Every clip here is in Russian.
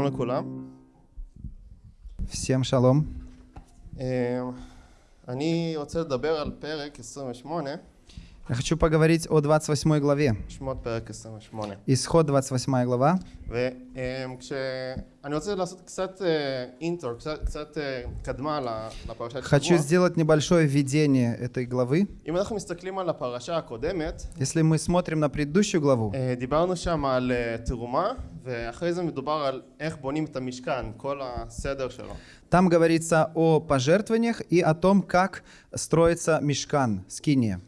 שלום לכולם. Всем шалом. אה, אני רוצה לדבר על פרק 28, Я хочу поговорить о 28 главе. שמות פרק 28. Исход 28 глава. וכשאני רוצה לעשות קצת אינטרו, קצת, קצת אה, קדמה ל- לפרשת Хочу שבוע. сделать небольшое введение этой главы. אם אנחנו מסתכלים על הפרשה הקודמת, Если мы смотрим на предыдущую главу, там говорится о пожертвованиях и о том, как строится мешкан, скиния.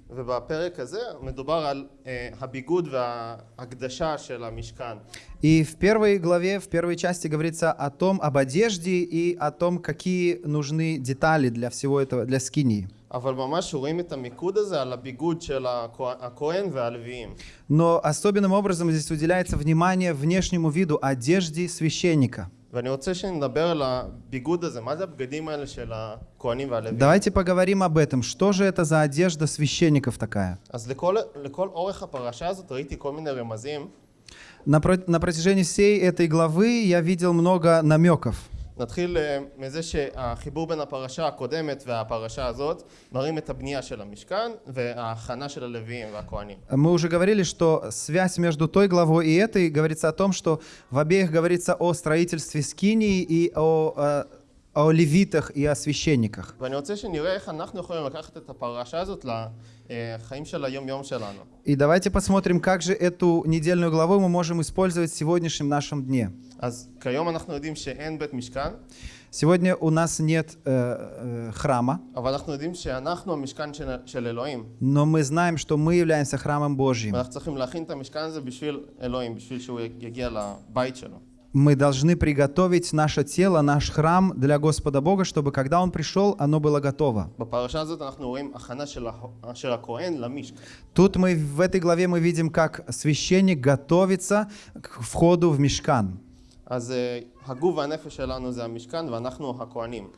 И в первой главе, в первой части говорится о том, об одежде и о том, какие нужны детали для всего этого, для скинии. אבל ממש רואים את המיקוד הזה על הביגוד של הכהן- הכהן והלוויים. Но особенным образом здесь уделяется внимание внешнему виду одежды священника. ואני רוצה שנדבר על הביגוד הזה, מה זה הבגדים האלה של הכהנים והלוויים? Давайте поговорим об этом. Что же это за одежда священников такая? אז לכל, לכל אורך הפרשה הזאת ראיתי כל מיני רמזים. На, про- на протяжении всей этой главы я видел много намеков. נתחיל אה, מזה שהחיבור בין הפרשה הקודמת והפרשה הזאת מראים את הבנייה של המשכן וההכנה של הלוויים והכהנים. Мы уже говорили, что связь между той главой и этой говорится о том, что в обеих говорится о строительстве скинии и о, э, о левитах и о священниках. ואני רוצה שנראה איך אנחנו יכולים לקחת את הפרשה הזאת И давайте посмотрим, как же эту недельную главу мы можем использовать в сегодняшнем нашем дне. Сегодня у нас нет э, э, храма, но мы знаем, что мы являемся храмом Божьим ואנחנו צריכים להכין את המשכן הזה בשביל אלוהים, בשביל שהוא יגיע לבית שלו. Мы должны приготовить наше тело, наш храм для Господа Бога, чтобы когда Он пришел, оно было готово. בפרשה הזאת אנחנו רואים הכנה של, ה- של הכהן למשכן. Тут мы в этой главе мы видим, как священник готовится к входу в мешкан. אז אה, הגוף והנפש שלנו זה המשכן ואנחנו הכהנים.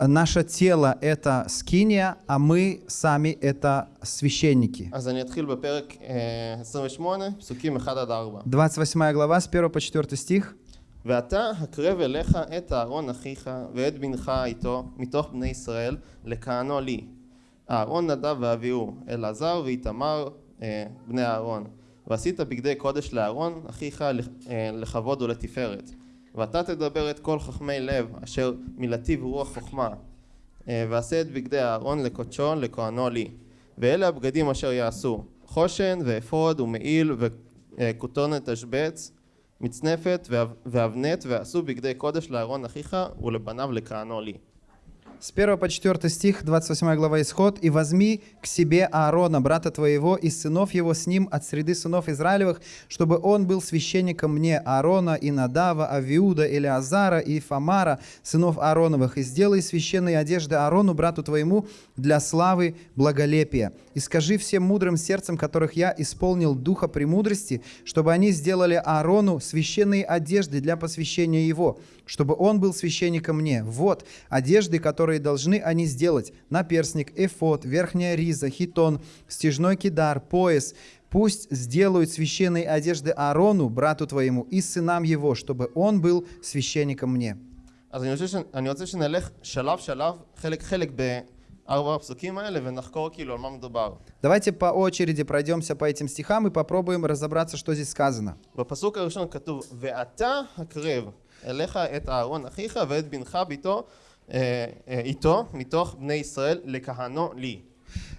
Наше тело — это скиния, а мы сами — это священники. אז אני אתחיל בפרק אה, 28, פסוקים 1 עד 4. 28 глава, с 1 по 4 стих. ואתה הקרב אליך את אהרון אחיך ואת בנך איתו מתוך בני ישראל לכהנו לי. אהרון נדב ואביהו, אלעזר ואיתמר אה, בני אהרון. ועשית בגדי קודש לאהרון אחיך לכ- אה, לכבוד ולתפארת. ואתה תדבר את כל חכמי לב אשר מלטיב רוח חוכמה. אה, ועשה את בגדי אהרון לקודשו לכהנו לי. ואלה הבגדים אשר יעשו חושן ואפוד ומעיל וכותונת תשבץ מצנפת ואב- ואבנת ועשו בגדי קודש לאהרון אחיך ולבניו לכהנו לי. С 1 по 4 стих, 28 глава Исход. «И возьми к себе Аарона, брата твоего, и сынов его с ним от среды сынов Израилевых, чтобы он был священником мне Аарона, и Надава, Авиуда, Илиазара и Фамара, сынов Аароновых, и сделай священные одежды Аарону, брату твоему, для славы благолепия. И скажи всем мудрым сердцем, которых я исполнил духа премудрости, чтобы они сделали Аарону священные одежды для посвящения его, чтобы он был священником мне. Вот одежды, которые должны они сделать. Наперстник, эфод, верхняя риза, хитон, стяжной кидар, пояс. Пусть сделают священные одежды Аарону, брату твоему, и сынам его, чтобы он был священником мне. אז אני רוצה, ש... אני רוצה שנלך שלב שלב, חלק חלק בארבע הפסוקים האלה ונחקור כאילו על מה מדובר. Давайте по очереди пройдемся по этим стихам и попробуем разобраться, что здесь сказано. בפסוק הראשון כתוב ואתה הקרב אליך את אהרון אחיך ואת בנך ביתו אה, אה, איתו מתוך בני ישראל לכהנו לי.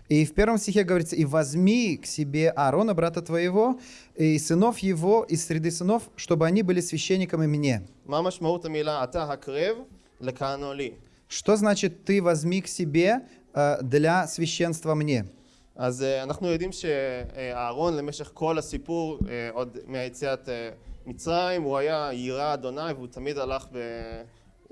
И в первом стихе говорится, «И возьми к себе Аарона, брата твоего, и сынов его из среды сынов, чтобы они были священниками мне». מה משמעות המילה אתה הקרב לכהנו לי? Что значит «ты возьми к себе э, для священства мне»? אז אה, אנחנו יודעים שאהרון למשך כל הסיפור, אה, עוד מהיציאת אה, מצרים, הוא היה יירא אדוני והוא תמיד הלך ב...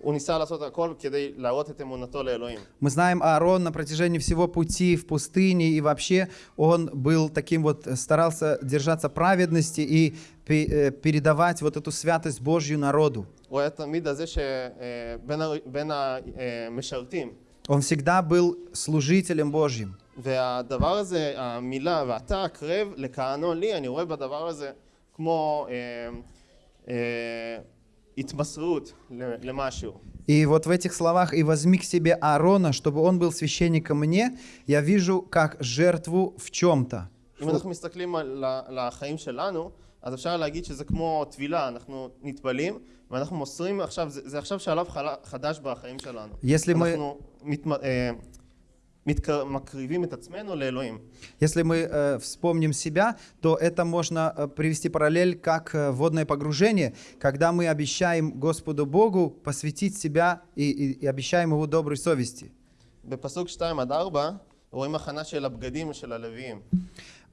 הוא ניסה לעשות הכל כדי להראות את אמונתו לאלוהים. Мы знаем Аарон на протяжении всего пути в пустыне, и вообще он был таким вот, э, старался держаться праведности и пе- э, передавать вот эту святость Божью народу. הוא היה תמיד הזה שבין בין המשרתים. Он всегда был служителем Божьим. והדבר הזה, המילה ואתה הקרב לכהנו לי, אני רואה בדבר הזה כמו אה, אה, התמסרות ל- למשהו. И вот в этих словах «и возьми к себе Аарона, чтобы он был священником мне», я вижу как жертву в чем-то. אם אנחנו מסתכלים על ה- לחיים שלנו, אז אפשר להגיד שזה כמו טבילה, אנחנו נטבלים ואנחנו מוסרים עכשיו, זה, זה עכשיו שלב חלה- חדש בחיים שלנו. если мы, אנחנו если мы э, вспомним себя, то это можно э, привести параллель как э, водное погружение, когда мы обещаем Господу Богу посвятить себя и, и, и обещаем Его доброй совести.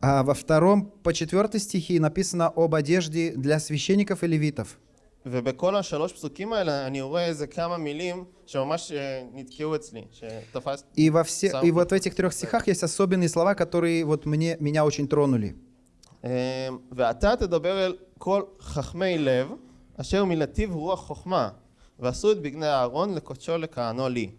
А во втором по четвертой стихи написано об одежде для священников и левитов. ובכל השלוש פסוקים האלה אני רואה איזה כמה מילים שממש אה, נתקעו אצלי, שתפס... И, во все, Сам и вот в вот этих трех стихах есть особенные слова, которые вот мне, меня очень тронули. אה, ואתה תדבר אל כל חכמי לב, אשר מלטיב רוח חוכמה, ועשו את בגדי אהרון לקודשו לכהנו לי.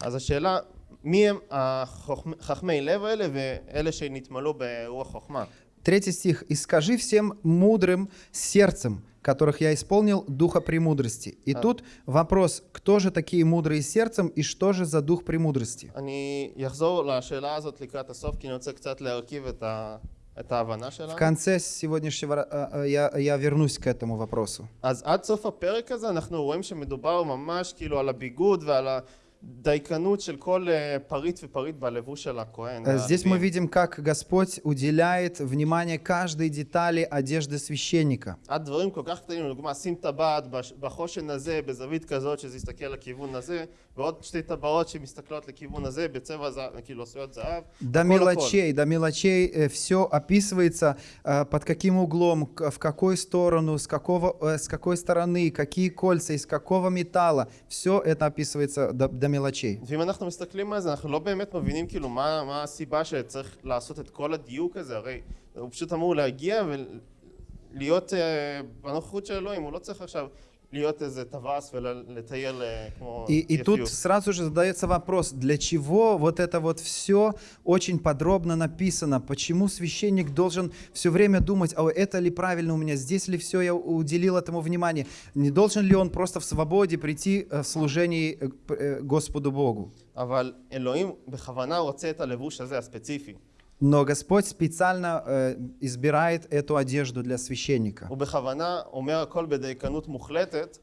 אז השאלה, מי הם החוכמ- חכמי לב האלה ואלה שנתמלאו ברוח חוכמה? Третий стих. «И скажи всем мудрым сердцем, которых я исполнил духа премудрости». И А. тут вопрос, кто же такие мудрые сердцем и что же за дух премудрости? אני אחזור לשאלה הזאת לקראת הסוף, כי אני רוצה קצת להרכיב את, ה... את ההבנה В שלנו. конце сегодняшнего э, э, я, я вернусь к этому вопросу. אז עד סוף הפרק הזה אנחנו רואים שמדובר ממש כאילו על הביגוד ועל הדייקנות Э, здесь мы видим, как Господь уделяет внимание каждой детали одежды священника. До мелочей, э, до мелочей все описывается, э, под каким углом, в какую сторону, с, какого, с какой стороны, какие кольца, из какого металла. Все это описывается до, до המלאצ'י. ואם אנחנו מסתכלים על זה, אנחנו לא באמת מבינים כאילו מה, מה הסיבה שצריך לעשות את כל הדיוק הזה, הרי הוא פשוט אמור להגיע ולהיות אה, בנוכחות של אלוהים, הוא לא צריך עכשיו להיות איזה טווס ולטייל אה, כמו И, и тут יפיות. сразу же задается вопрос, для чего вот это вот все очень подробно написано, почему священник должен все время думать, а это ли правильно у меня, здесь ли все я уделил этому внимание, не должен ли он просто в свободе прийти э, в служении э, п- э, Господу Богу. אבל אלוהים בכוונה רוצה את הלבוש הזה הספציפי. Но Господь специально э, избирает эту одежду для священника. הוא בכוונה אומר הכל בדייקנות מוחלטת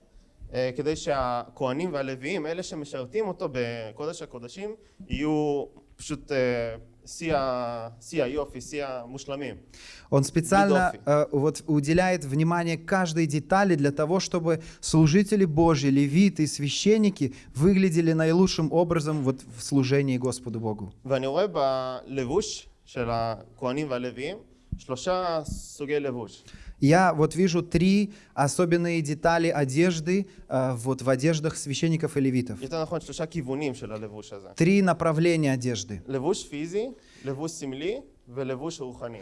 אה, כדי שהכהנים והלוויים, אלה שמשרתים אותו בקודש הקודשים, יהיו פשוט אה, שיא ה- שיא היופי, שיא המושלמים. Он специально Бедофи. э, вот уделяет внимание каждой детали для того, чтобы служители Божьи, левиты и священники выглядели наилучшим образом вот в служении Господу Богу. ואני רואה בלבוש של הכהנים והלוויים שלושה סוגי לבוש. Я вот вижу три особенные детали одежды э, вот в одеждах священников и левитов. יותר נכון שלושה כיוונים של הלבוש הזה. Три направления одежды. לבוש פיזי, לבוש סמלי ולבוש רוחני.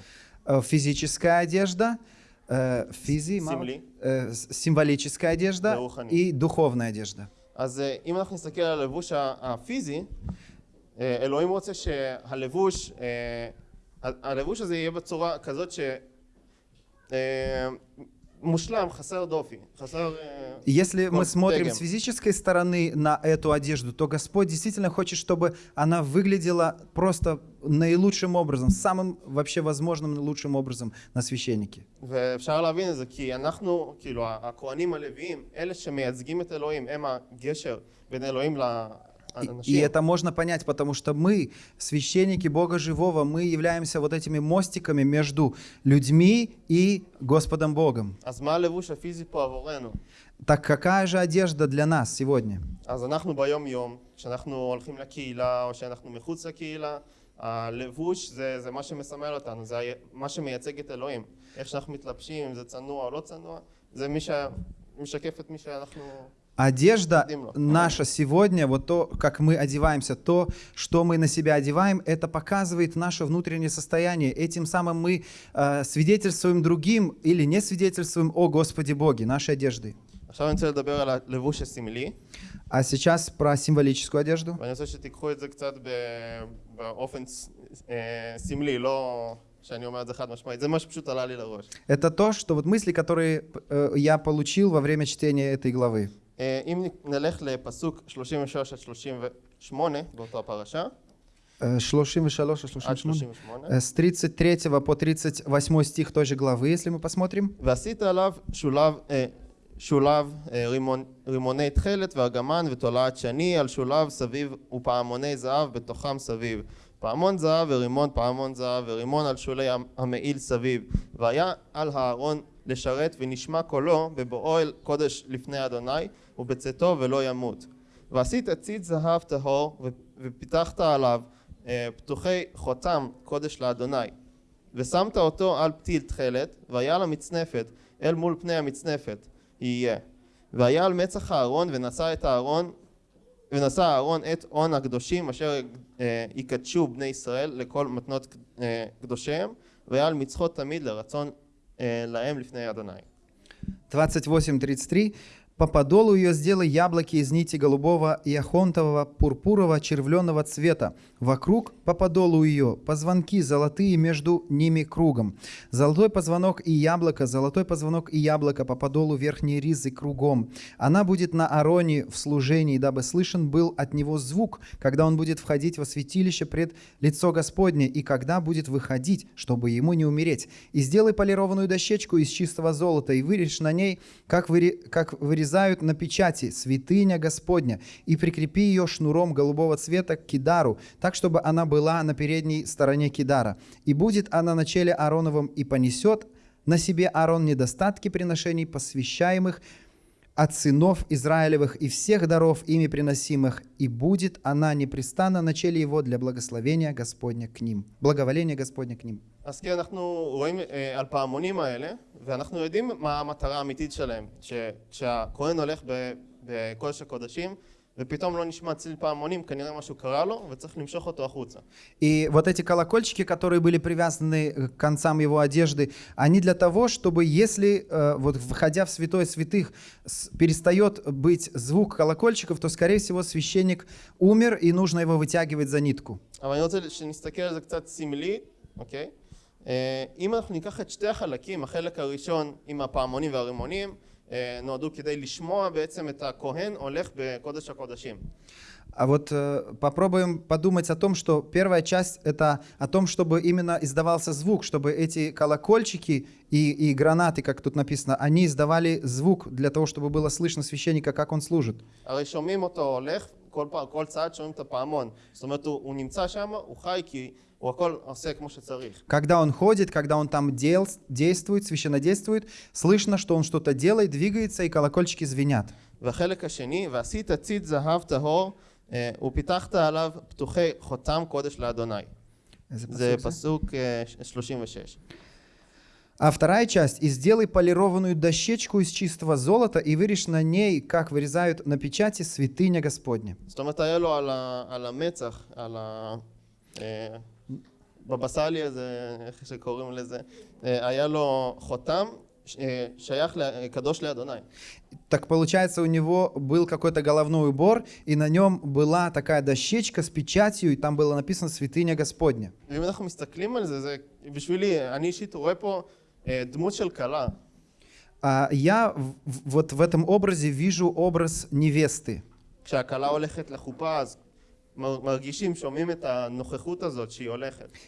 Э, Физическая одежда, э, физи, мало? Символи. Э, с- символическая одежда Рухани. и духовная одежда. אז אה, אם אנחנו נסתכל על הלבוש ה- הפיזי, אה, אלוהים רוצה שהלבוש, אה, ה- הלבוש הזה יהיה בצורה כזאת ש... אה, מושלם, חסר דופי, חסר... אה, Если мы Вот смотрим дегем. с физической стороны на эту одежду, то Господь действительно хочет, чтобы она выглядела просто наилучшим образом, самым вообще возможным лучшим образом на священнике. ואפשר להבין את זה כי אנחנו, כאילו הכהנים הלוויים, אלה שמייצגים את אלוהים, הם הגשר בין אלוהים И, и לאנשים. это можно понять, потому что мы, священники Бога Живого, мы являемся вот этими мостиками между людьми и Господом Богом. אז מה הלבוש הפיזי פה עבורנו? Так какая же одежда для нас сегодня? אז אנחנו ביום יום, כשאנחנו הולכים לקהילה או שאנחנו מחוץ לקהילה, הלבוש זה, זה מה שמסמל אותנו, זה ה- מה שמייצג את אלוהים. איך שאנחנו מתלבשים, אם זה צנוע או לא צנוע, זה מי שמשקף את מי שאנחנו... Одежда Дымно. наша сегодня, вот то, как мы одеваемся, то, что мы на себя одеваем, это показывает наше внутреннее состояние. Этим самым мы э, свидетельствуем другим или не свидетельствуем о Господе Боге, нашей одежды. עכשיו אני רוצה לדבר על הלבוש הסמלי, А сейчас про символическую одежду. ואני רוצה שתיקחו את זה קצת ב- באופן ס- אה, סמלי, לא שאני אומר את זה חד משמעית, זה מה שפשוט עלה לי לראש. Это то, что вот мысли, которые э, я получил во время чтения этой главы. אה, אם נלך לפסוק 33 עד 38 באותו הפרשה, Э, 33 и עד 38. 38, Э, С 33 по 38 стих той же главы, если мы посмотрим. ועשית עליו שולב, אה, שולב אה, רימון, רימוני תכלת וארגמן ותולעת שני על שולב סביב ופעמוני זהב בתוכם סביב. פעמון זהב ורימון פעמון זהב ורימון על שולי המ- המעיל סביב. והיה על הארון לשרת ונשמע קולו בבואו אל קודש לפני אדוני ובצאתו ולא ימות. ועשית ציד זהב טהור ופיתחת עליו אה, פתוחי חותם קודש לאדוני. ושמת אותו על פתיל תכלת, והיה על המצנפת, אל מול פני המצנפת, יהיה. והיה על מצח הארון, ונשא את הארון, ונשא הארון את הון הקדושים, אשר אה, יקדשו בני ישראל לכל מתנות אה, קדושיהם, והיה על מצחות תמיד לרצון אה, להם לפני אדוני. 28.33. По подолу ее сделай яблоки из нити голубого и ахонтового, пурпурового, червленого цвета. Вокруг по подолу ее позвонки золотые между ними кругом. Золотой позвонок и яблоко, золотой позвонок и яблоко по подолу верхней ризы кругом. Она будет на Ароне в служении, дабы слышен был от него звук, когда он будет входить во святилище пред лицо Господне, и когда будет выходить, чтобы ему не умереть. И сделай полированную дощечку из чистого золота, и вырежь на ней, как, выре- как вырезают на печати, святыня Господня, и прикрепи ее шнуром голубого цвета к кидару, так, чтобы она была на передней стороне кидара. И будет она на челе Аароновом, и понесет на себе Аарон недостатки приношений, посвящаемых от сынов Израилевых и всех даров ими приносимых, и будет она непрестанно на челе его для благословения Господня к ним. Благоволения Господня к ним. אז כן, אנחנו רואים אה, על פעמונים האלה, ואנחנו יודעים מה המטרה האמיתית שלהם. שכשהכהן הולך ב- בקודש הקודשים, ופתאום לא נשמע צליל פעמונים, כנראה משהו קרה לו, וצריך למשוך אותו החוצה. И вот эти колокольчики, которые были привязаны к концам его одежды, они для того, чтобы если, э, вот входя в святой святых, с- перестает быть звук колокольчиков, то, скорее всего, священник умер, и нужно его вытягивать за нитку. אבל אני רוצה שנסתכל על זה קצת סמלי, אוקיי? אה, אם אנחנו ניקח את שתי החלקים, החלק הראשון עם הפעמונים והרימונים, אה, נועדו כדי לשמוע בעצם את הכהן הולך בקודש הקודשים. А вот э, попробуем подумать о том, что первая часть это о том, чтобы именно издавался звук, чтобы эти колокольчики и, и гранаты, как тут написано, они издавали звук для того, чтобы было слышно священника, как он служит. הרי שומעים אותו הולך, כל פעם, כל צעד שומעים את הפעמון. זאת אומרת, הוא, הוא נמצא שם, הוא חי כי הוא הכל עושה כמו שצריך. Когда он ходит, когда он там дел, действует, священно действует, слышно, что он что-то делает, двигается, и колокольчики звенят. והחלק השני, ועשית ציד זהב טהור, אה, ופיתחת עליו פתוחי חותם קודש לאדוני. זה פסוק אה, 36. А вторая часть. «И сделай полированную дощечку из чистого золота, и вырежь на ней, как вырезают на печати, святыня Господня». זאת אומרת, היה לו על, ה, על המצח, על ה... אה, בבסלי הזה, איך שקוראים לזה, אה, היה לו חותם אה, שייך, ל- קדוש לאדוני. Так получается, у него был какой-то головной убор, и на нем была такая дощечка с печатью, и там было написано «Святыня Господня». ואם אנחנו מסתכלים על זה, זה בשבילי, אני אישית רואה פה אה, דמות של כלה. А я в- в- вот в этом образе вижу образ невесты. כשהכלה הולכת לחופה, אז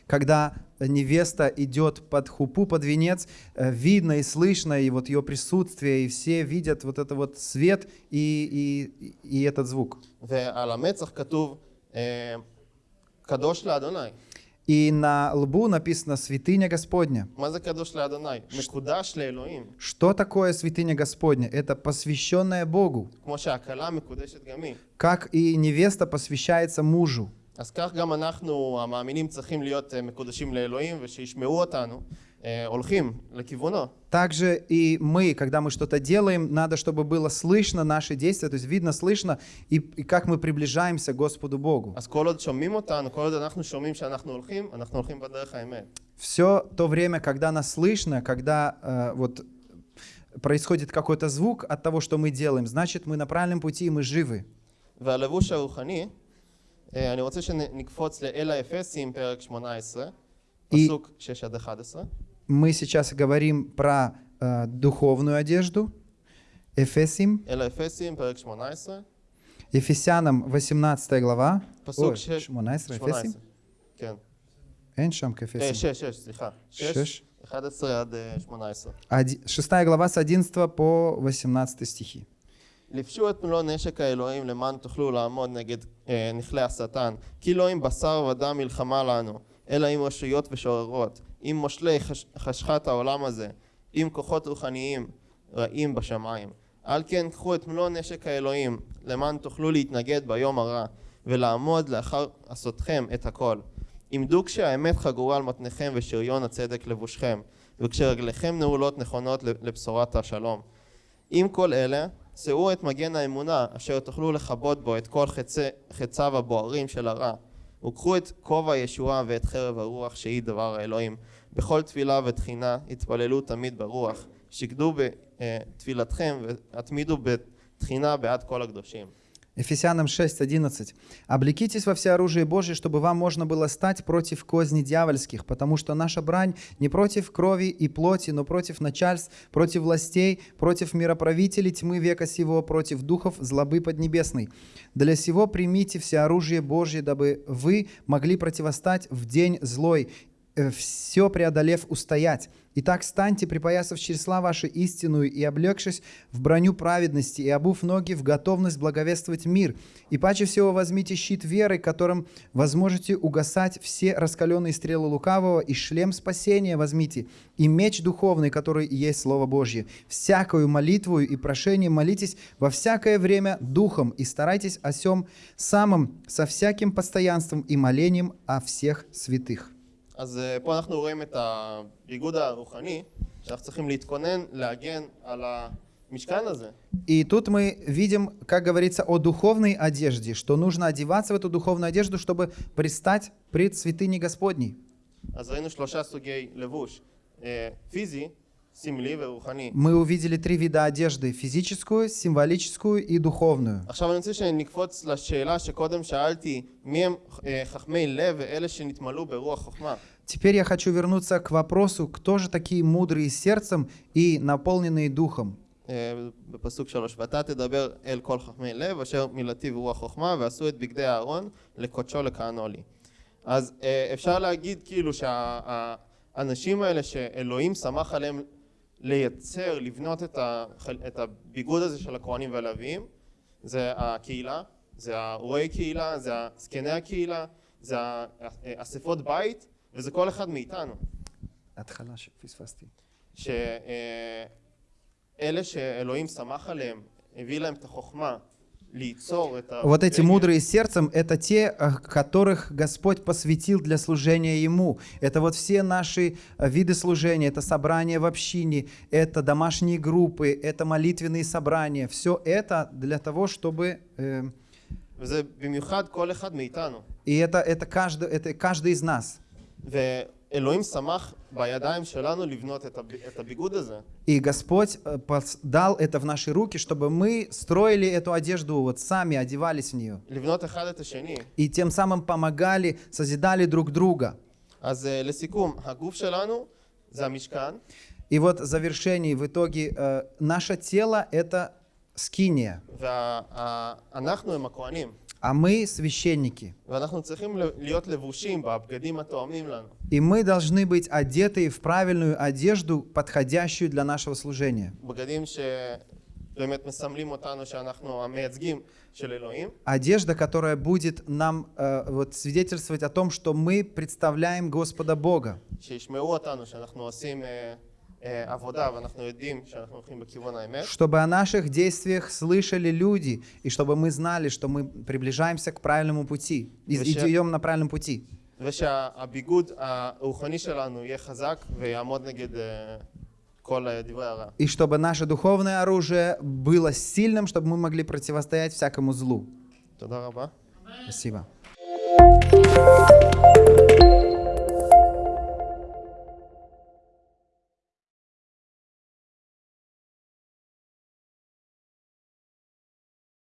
Когда невеста идет под хупу, под венец, э, видно и слышно, и вот ее присутствие, и все видят вот это вот свет и, и, и этот звук. ועל המצח כתוב, אה, קדוש לאדוני. И на лбу написано «Святыня Господня». מה זה קדוש לאדוני? מקודש לאלוהים. Что такое святыня Господня? Это посвященная Богу, כמו שהכלה מקודשת גם היא. как и невеста посвящается мужу. אז כך גם אנחנו, המאמינים, צריכים להיות אה, מקודשים לאלוהים, ושישמעו אותנו, אה, הולכים לכיוונו. Также и мы, когда мы что-то делаем, надо, чтобы было слышно наши действия, то есть видно, слышно, и, и как мы приближаемся к Господу Богу. אז כל עוד שומעים אותנו, כל עוד אנחנו שומעים שאנחנו הולכים, אנחנו הולכים בדרך האמת. Все то время, когда нас слышно, когда э, вот происходит какой-то звук от того, что мы делаем, значит, мы на правильном пути, и мы живы. והלבוש הרוחני, אה, אני רוצה שנקפוץ לאל האפסים, פרק 18, И- פסוק 6 עד 11. Мы сейчас говорим про э, духовную одежду. Эфесим, אל האפסים, פרק 18, Ефесянам 18 глава. פסוק Ой, 6, 18, 18. Эфесим. כן. אין שם אה, כאפסים. 6, 6, סליחה. 6, שש. 11 עד אה, 18. Оди- Шестая глава с 11 по 18 стихи. לבשו את מלוא נשק האלוהים למען תוכלו לעמוד נגד אה, נכלי השטן. כי לא עם בשר ודם מלחמה לנו, אלא עם רשויות ושוררות, עם מושלי חש, חשכת העולם הזה, עם כוחות רוחניים רעים בשמיים. על כן קחו את מלוא נשק האלוהים, למען תוכלו להתנגד ביום הרע, ולעמוד לאחר עשותכם את הכל. עמדו כשהאמת חגורה על מתניכם ושריון הצדק לבושכם, וכשרגליכם נעולות נכונות לבשורת השלום. עם כל אלה, שאו את מגן האמונה, אשר תוכלו לכבות בו את כל חצי, חציו הבוערים של הרע. וקחו את כובע הישועה ואת חרב הרוח, שהיא דבר האלוהים. בכל תפילה ותחינה התפללו תמיד ברוח. שקדו בתפילתכם והתמידו בתחינה בעד כל הקדושים. Ефесянам 6.11. «Облекитесь во всеоружие Божие, чтобы вам можно было стать против козни дьявольских, потому что наша брань не против крови и плоти, но против начальств, против властей, против мироправителей тьмы века сего, против духов злобы поднебесной. Для сего примите всеоружие Божие, дабы вы могли противостать в день злой, все преодолев устоять. Итак, станьте, припоясав чресла ваши истинную и облегшись в броню праведности и обув ноги в готовность благовествовать мир. И паче всего возьмите щит веры, которым возможете угасать все раскаленные стрелы лукавого, и шлем спасения возьмите, и меч духовный, который и есть Слово Божье. Всякую молитву и прошение молитесь во всякое время духом, и старайтесь о сем самом со всяким постоянством и молением о всех святых. אז אה, פה אנחנו רואים את הביגוד הרוחני, שאנחנו צריכים להתכונן, להגן על המשכן הזה. И тут мы видим, как говорится, о духовной одежде, что нужно одеваться в эту духовную одежду, чтобы предстать пред святыней Господней. אז ראינו שלושה סוגי לבוש, אה, פיזי, סמלי ורוחני. Мы увидели три вида одежды – физическую, символическую и духовную. עכשיו אני רוצה שנקפוץ לשאלה שקודם שאלתי, מי הם אה, חכמי לב ואלה שנתמלאו ברוח חוכמה. Теперь я хочу вернуться к вопросу, кто же такие мудрые сердцем и наполненные духом? אה, בפסוק שלוש, ואתה תדבר אל כל חכמי לב אשר מילתי ורוח חוכמה ועשו את בגדי אהרון לקודשו לכהנו לי. אז אה, אפשר להגיד כאילו שהאנשים האלה שאלוהים שמח עליהם לייצר, לבנות את, ה, את הביגוד הזה של הכהנים והלוויים זה הקהילה, זה הרועי קהילה, זה זקני הקהילה, זה האספות בית וזה כל אחד מאיתנו. התחלה שפספסתי. שאלה שאלוהים שמח עליהם, הביא להם את החוכמה. Вот эти мудрые сердцем — это те, э, которых Господь посвятил для служения Ему. Это вот все наши э, виды служения, это собрания в общине, это домашние группы, это молитвенные собрания. Все это для того, чтобы... Э, и это, это, каждый, это каждый из нас. ואלוהים שמח בידיים שלנו לבנות את, הב... את הביגוד הזה. И Господь э, пос- дал это в наши руки, чтобы мы строили эту одежду, вот сами одевались в нее. לבנות אחד את השני. И тем самым помогали, созидали друг друга. אז uh, לסיכום, הגוף שלנו זה המשכן, И вот в завершении, в итоге, э, наше тело – это Скиния. А мы священники. И мы должны быть одеты в правильную одежду, подходящую для нашего служения. Одежда, которая будет нам э, вот, свидетельствовать о том, что мы представляем Господа Бога чтобы о наших действиях слышали люди, и чтобы мы знали, что мы приближаемся к правильному пути, и идем на правильном пути. И чтобы наше духовное оружие было сильным, чтобы мы могли противостоять всякому злу. Спасибо.